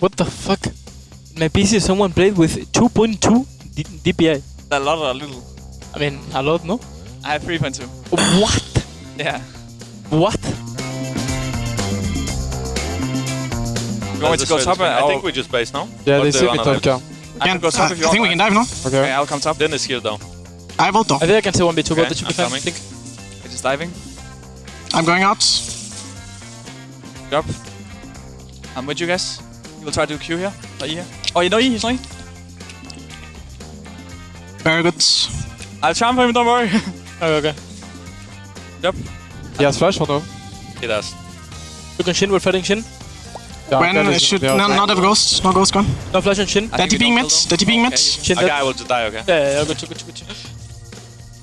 What the fuck? My PC, someone played with 2.2 DPI. A lot or a little? I mean, a lot, no? I have 3.2. What? Yeah. What? You want me to go top? I think we just base now. Yeah, Or they do see you me top car. I can Can, go uh, top if you I think we can dive now. Okay, Okay. I'll come top. Then is here down. I have ult. I think I can say 1v2, but Okay, that should be I'm fine, I think. I'm just diving. I'm going out. Drop. I'm with you guys. You will try to do Q here. Or E here. Oh, you know E, he's not E. Very good. I'll charm for him, don't worry. Okay, okay. yep. He has flash or no? He does. Look can Xin, we're fighting Xin. Yeah, When that uh, should no, not have ghost. No ghost gone. No flash on Xin. I They're think we TPing don't mid. kill They're TPing mid. Xin Okay, dead. I will just die, okay? Yeah, yeah, yeah, good, good, good, good.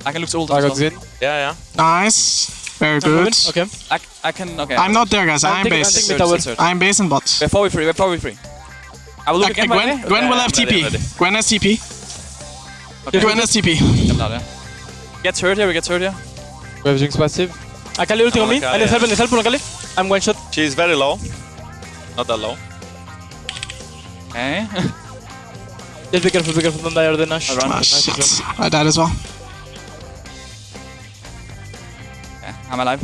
I can look to ult I as got well. Xin. Yeah, yeah. Nice. Very good. Okay. I, I can, okay. I'm not there, guys. I'm I'm base. taking mid tower. Search. I'm base and bot. We're 4v3, we're 4v3. I will look Uh, again, by Gwen, way. Gwen will have I'm ready, TP. Ready. Gwen has TP. Okay. Gwen has TP. Yep, not there. Get third here, we get third here. We have Jinx passive. Akali ulting on me. I need help, I need help on Akali. I'm one shot. She's very low. Not that low. Okay. Just be careful, be careful, don't die or the Nash. I run. Ah, Nice, shit. I died as well. I'm alive.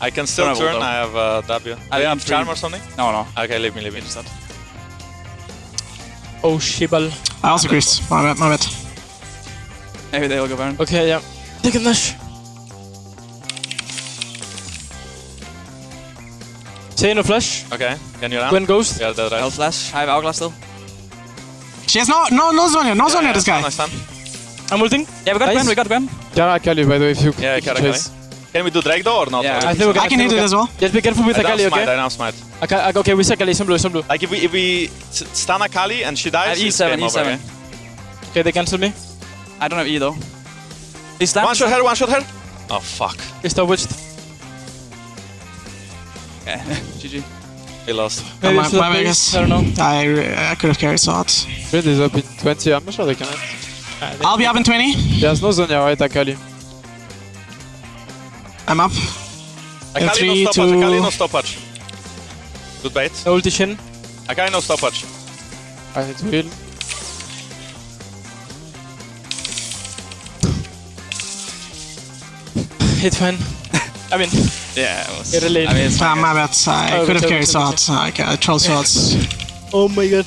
I can still Don't have ult, turn. though. I have uh, W. I Do you am have charm or something? No, no. Okay, leave me, leave me. Oh, shibal. I also creased. My bad, my bad. Maybe they'll go Baron. Okay, yeah. Take a Nash. Say no flash. Okay, can you land? Gwen Ghost. Yeah, that's right. I'll flash. I have Hourglass still. She has no, no, no Zhonya, no Zhonya, this guy. Nice time. I'm ulting. Yeah, we got Nice. Gwen, we got Gwen. Cara Akali, by the way, if you Yeah, if you Cara Akali. chase. Can we do drag though or not? Yeah, I think we can. I can think hit it as well. Just be careful with I now Akali, smite, okay? I now smite. Aka- okay, we see Akali. Some blue, some blue. Like if we if we s- stun Akali and she dies, I have it's E7, game over, E7. okay? Okay, they cancel me. I don't have E though. He's down. One shot her, one shot her. Oh fuck, They stopwatched. Okay. GG. we lost. Maybe my- my the bad, base, guys. I don't know. I, I could have carried so hard. Shield is up in 20. I'm not sure they can. They- I'll be up in 20. There's no Zhonya, right, Akali? I'm up. Akali three, no stoppage, two- Akali no stoppage. Good bait. No ulti Xin. Akali no stoppage. I need to heal. It's fine. I mean, Yeah, it was. Get a lead. I mean, it's Ah, my bad. I Oh, could have carried good, so good. hard. I, ca- I troll so hard. oh my god.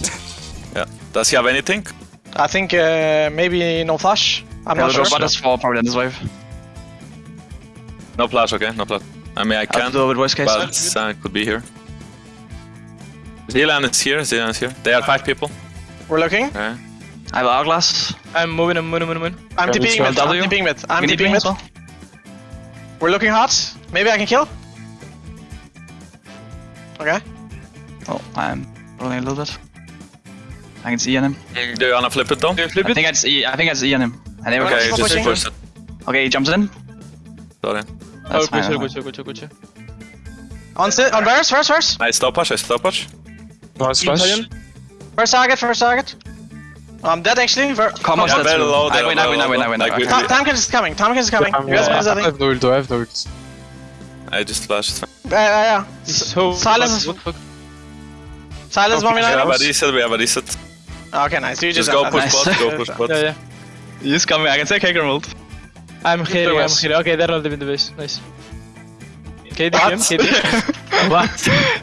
Yeah. Does he have anything? I think uh, maybe no flash. I'm Yeah, not sure. go bot as fall probably in this wave. No flash, okay, no flash. I mean, I I have can, do it with worst case. but uh, could be here. Zilean is here, Zilean is here. They are five people. We're looking. Okay. I have hourglass. I'm moving, I'm moving, I'm moving. I'm Yeah, TPing mid. I'm W. TPing mid. I'm We need TPing mid. well. We're looking hard. Maybe I can kill. Okay. Oh, I'm rolling a little bit. I can see on him. Do you wanna flip it though? I think I just E. I think I just E on him. And there we Okay, go. Stop just pushing. push it. Okay, he jumps in. Sorry. That's oh, fine. good, that's good, fine. good, good, good, good. On sit. On Varus. First. First. Nice stoppage, nice stoppage. Nice flash. First target. First target. Oh, I'm dead actually. Ver- Come on, Yeah, that's very true. low, I they're win, I very win, I low, win, I win. like we- okay. Ta- Tahm Kench is coming. Tahm Kench is coming. You guys miss I have no ult, I have no ult. I just flashed. Yeah, yeah, yeah. So Silence. What? Silence one We have a reset, we have a reset. Okay, nice. You Just just, go have push that. bot, go push bot. Yeah, yeah. He's coming. I can take Hager ult. I'm healing, I'm West. healing. Okay, they're all in the base. Nice. KD, KD. What?